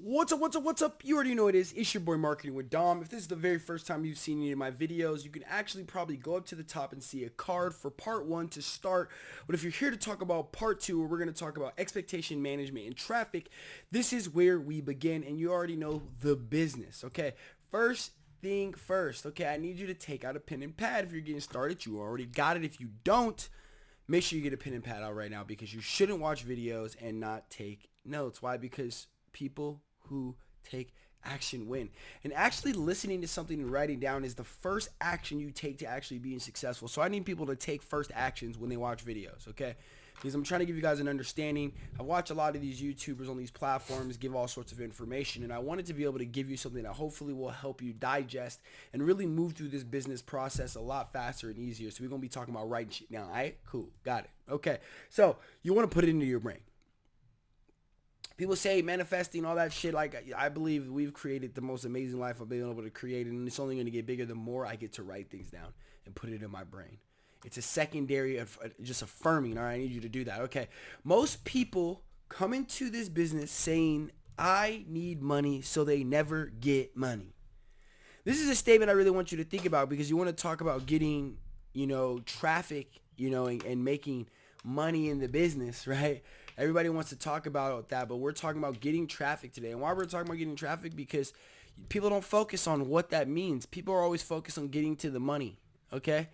What's up, what's up, what's up? You already know it is. It's your boy Marketing with Dom. If this is the very first time you've seen any of my videos, you can actually probably go up to the top and see a card for part one to start. But if you're here to talk about part two, where we're going to talk about expectation management and traffic, this is where we begin. And you already know the business, okay? First thing first, okay? I need you to take out a pen and pad if you're getting started. You already got it. If you don't, make sure you get a pen and pad out right now because you shouldn't watch videos and not take notes. Why? Because people who take action win. And actually listening to something and writing down is the first action you take to actually being successful. So I need people to take first actions when they watch videos, okay? Because I'm trying to give you guys an understanding. I watch a lot of these YouTubers on these platforms give all sorts of information, and I wanted to be able to give you something that hopefully will help you digest and really move through this business process a lot faster and easier. So we're going to be talking about writing shit now, all right? Cool, got it. Okay, so you want to put it into your brain people say manifesting all that shit like i believe we've created the most amazing life i've been able to create and it's only going to get bigger the more i get to write things down and put it in my brain. It's a secondary of uh, just affirming all right i need you to do that. Okay most people come into this business saying i need money so they never get money. This is a statement i really want you to think about because you want to talk about getting you know traffic you know and, and making money in the business right Everybody wants to talk about that, but we're talking about getting traffic today. And why we're talking about getting traffic because people don't focus on what that means. People are always focused on getting to the money, okay?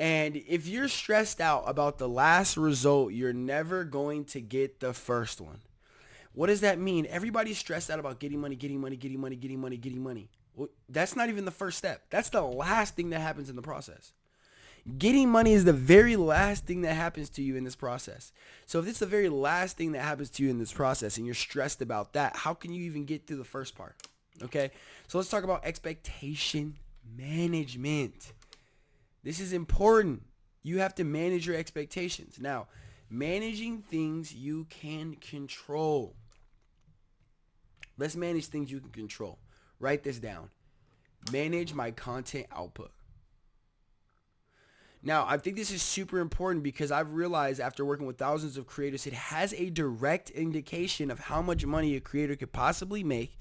And if you're stressed out about the last result, you're never going to get the first one. What does that mean? Everybody's stressed out about getting money, getting money, getting money, getting money, getting money. Well, that's not even the first step. That's the last thing that happens in the process. Getting money is the very last thing that happens to you in this process. So if it's the very last thing that happens to you in this process and you're stressed about that, how can you even get through the first part? Okay, so let's talk about expectation management. This is important. You have to manage your expectations. Now, managing things you can control. Let's manage things you can control. Write this down. Manage my content output. Now, I think this is super important because I've realized after working with thousands of creators, it has a direct indication of how much money a creator could possibly make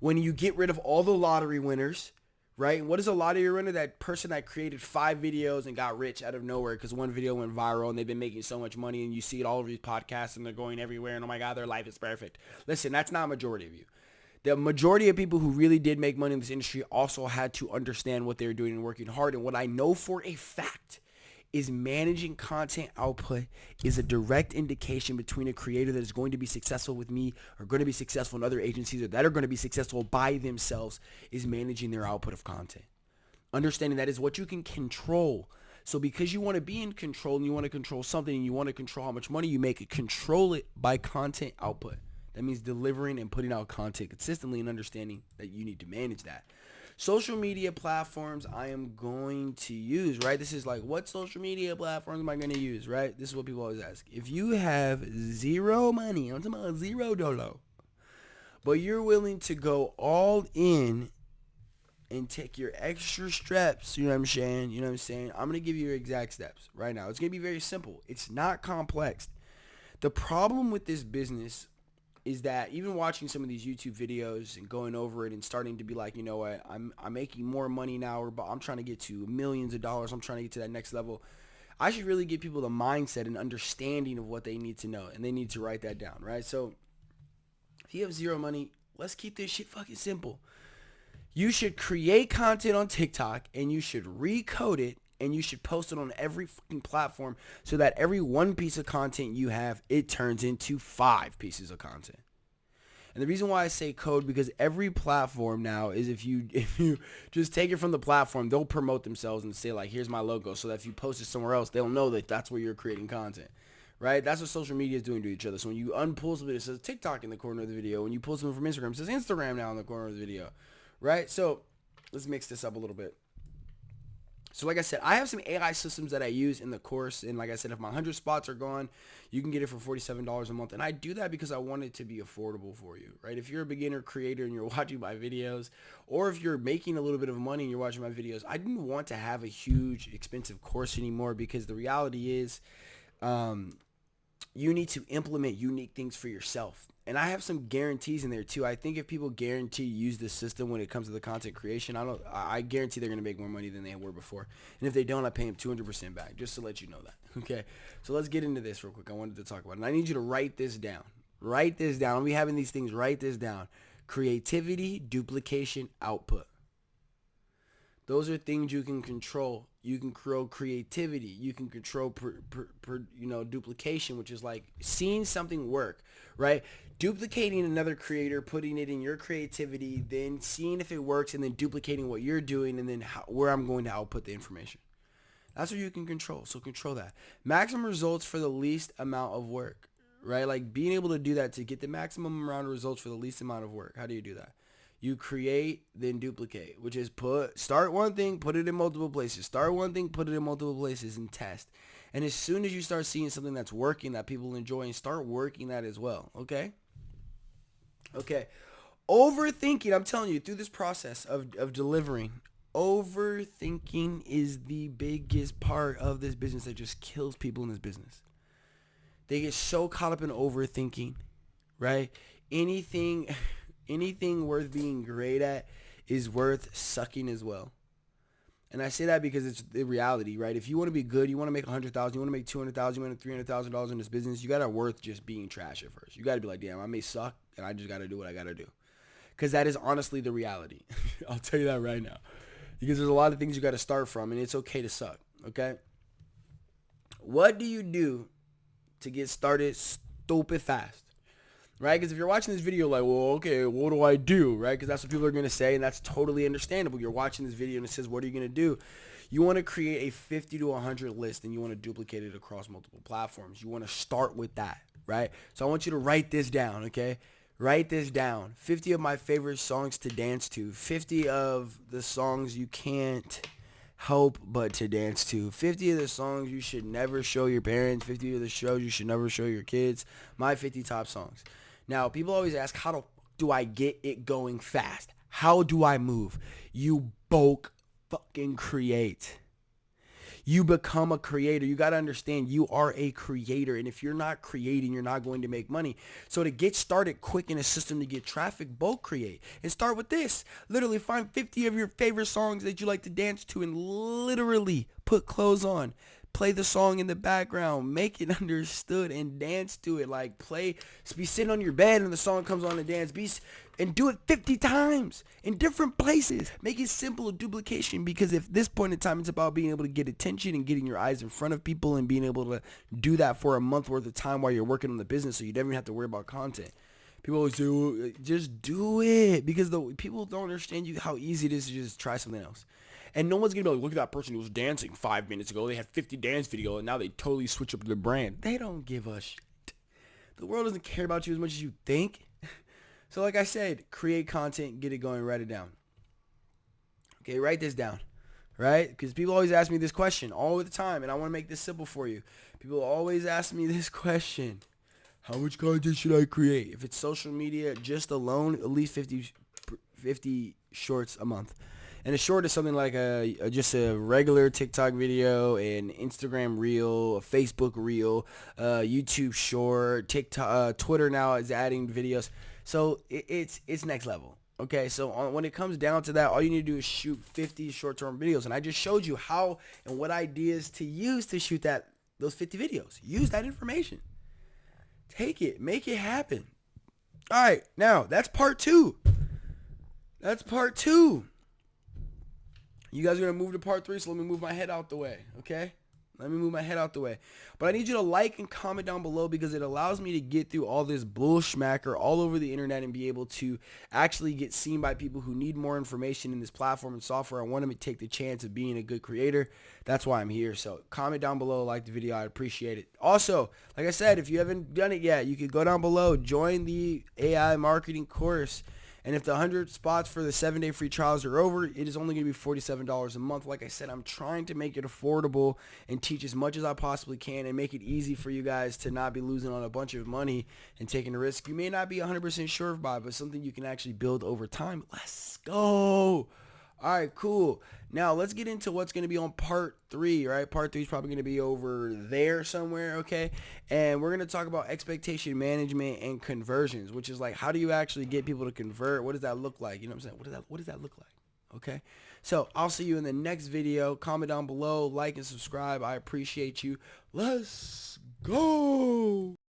when you get rid of all the lottery winners, right? what is a lottery winner? That person that created five videos and got rich out of nowhere because one video went viral and they've been making so much money and you see it all over these podcasts and they're going everywhere and oh my God, their life is perfect. Listen, that's not a majority of you the majority of people who really did make money in this industry also had to understand what they were doing and working hard. And what I know for a fact is managing content output is a direct indication between a creator that is going to be successful with me or going to be successful in other agencies or that are going to be successful by themselves is managing their output of content. Understanding that is what you can control. So because you want to be in control and you want to control something and you want to control how much money you make, control it by content output. That means delivering and putting out content consistently and understanding that you need to manage that. Social media platforms I am going to use, right? This is like, what social media platforms am I going to use, right? This is what people always ask. If you have zero money, I'm talking about zero dolo, but you're willing to go all in and take your extra steps, you know what I'm saying? You know what I'm saying? I'm going to give you your exact steps right now. It's going to be very simple. It's not complex. The problem with this business is that even watching some of these YouTube videos and going over it and starting to be like, you know what, I'm I'm making more money now, but I'm trying to get to millions of dollars. I'm trying to get to that next level. I should really give people the mindset and understanding of what they need to know, and they need to write that down, right? So, if you have zero money, let's keep this shit fucking simple. You should create content on TikTok and you should recode it and you should post it on every fucking platform so that every one piece of content you have, it turns into five pieces of content. And the reason why I say code because every platform now is if you if you just take it from the platform, they'll promote themselves and say like, here's my logo, so that if you post it somewhere else, they'll know that that's where you're creating content. Right? That's what social media is doing to each other. So when you unpull something, it says TikTok in the corner of the video. When you pull something from Instagram, it says Instagram now in the corner of the video. Right? So let's mix this up a little bit. So like I said, I have some AI systems that I use in the course. And like I said, if my 100 spots are gone, you can get it for $47 a month. And I do that because I want it to be affordable for you, right? If you're a beginner creator and you're watching my videos, or if you're making a little bit of money and you're watching my videos, I didn't want to have a huge expensive course anymore because the reality is um, you need to implement unique things for yourself. And I have some guarantees in there too. I think if people guarantee use the system when it comes to the content creation, I don't. I guarantee they're gonna make more money than they were before. And if they don't, I pay them 200% back, just to let you know that. Okay. So let's get into this real quick. I wanted to talk about it. And I need you to write this down. Write this down. We having these things. Write this down. Creativity, duplication, output. Those are things you can control. You can control creativity. You can control, per, per, per, you know, duplication, which is like seeing something work, right? duplicating another creator, putting it in your creativity, then seeing if it works, and then duplicating what you're doing, and then how, where I'm going to output the information. That's what you can control. So control that. Maximum results for the least amount of work, right? Like being able to do that to get the maximum amount of results for the least amount of work. How do you do that? You create, then duplicate, which is put, start one thing, put it in multiple places. Start one thing, put it in multiple places and test. And as soon as you start seeing something that's working that people enjoy and start working that as well. Okay. Okay. Overthinking, I'm telling you, through this process of, of delivering, overthinking is the biggest part of this business that just kills people in this business. They get so caught up in overthinking, right? Anything anything worth being great at is worth sucking as well. And I say that because it's the reality, right? If you want to be good, you want to make a hundred thousand, you want to make two hundred thousand, you want to three hundred thousand dollars in this business, you gotta worth just being trash at first. You gotta be like, damn, I may suck, and I just gotta do what I gotta do, because that is honestly the reality. I'll tell you that right now, because there's a lot of things you gotta start from, and it's okay to suck. Okay. What do you do to get started stupid fast? Right? Because if you're watching this video like, well, okay, what do I do, right? Because that's what people are going to say, and that's totally understandable. You're watching this video and it says, what are you going to do? You want to create a 50 to 100 list, and you want to duplicate it across multiple platforms. You want to start with that, right? So I want you to write this down, okay? Write this down. 50 of my favorite songs to dance to. 50 of the songs you can't help but to dance to. 50 of the songs you should never show your parents. 50 of the shows you should never show your kids. My 50 top songs. Now, people always ask, how do, I get it going fast? How do I move? You bulk fucking create. You become a creator. You got to understand you are a creator. And if you're not creating, you're not going to make money. So to get started quick in a system to get traffic, bulk create. And start with this. Literally find 50 of your favorite songs that you like to dance to and literally put clothes on play the song in the background, make it understood, and dance to it. Like play, be sitting on your bed and the song comes on and dance. Be and do it 50 times in different places. Make it simple duplication because if this point in time it's about being able to get attention and getting your eyes in front of people and being able to do that for a month worth of time while you're working on the business so you don't even have to worry about content. People always say, uh, just do it because the people don't understand you how easy it is to just try something else. And no one's gonna be like, look at that person who was dancing five minutes ago. They had 50 dance video and now they totally switch up their brand. They don't give a shit. The world doesn't care about you as much as you think. So like I said, create content, get it going, write it down. Okay, write this down, right? Because people always ask me this question all the time, and I want to make this simple for you. People always ask me this question. How much content should I create? If it's social media just alone, at least 50, 50 shorts a month. And a short is something like a, a, just a regular TikTok video, an Instagram reel, a Facebook reel, uh, YouTube short, TikTok, uh, Twitter now is adding videos. So it, it's it's next level. Okay, so on, when it comes down to that, all you need to do is shoot 50 short-term videos, and I just showed you how and what ideas to use to shoot that those 50 videos. Use that information. Take it, make it happen. All right, now that's part two. That's part two. You guys are going to move to part three, so let me move my head out the way, okay? Let me move my head out the way. But I need you to like and comment down below because it allows me to get through all this bullshmacker all over the internet and be able to actually get seen by people who need more information in this platform and software. I want them to take the chance of being a good creator. That's why I'm here. So comment down below, like the video. I'd appreciate it. Also, like I said, if you haven't done it yet, you can go down below, join the AI marketing course. And if the 100 spots for the seven day free trials are over, it is only going to be $47 a month. Like I said, I'm trying to make it affordable and teach as much as I possibly can and make it easy for you guys to not be losing on a bunch of money and taking a risk you may not be 100% sure about, but something you can actually build over time. Let's go. All right, cool. Now let's get into what's going to be on part three, right? Part three is probably going to be over there somewhere, okay? And we're going to talk about expectation management and conversions, which is like, how do you actually get people to convert? What does that look like? You know what I'm saying? What does that, what does that look like? Okay. So I'll see you in the next video. Comment down below, like and subscribe. I appreciate you. Let's go.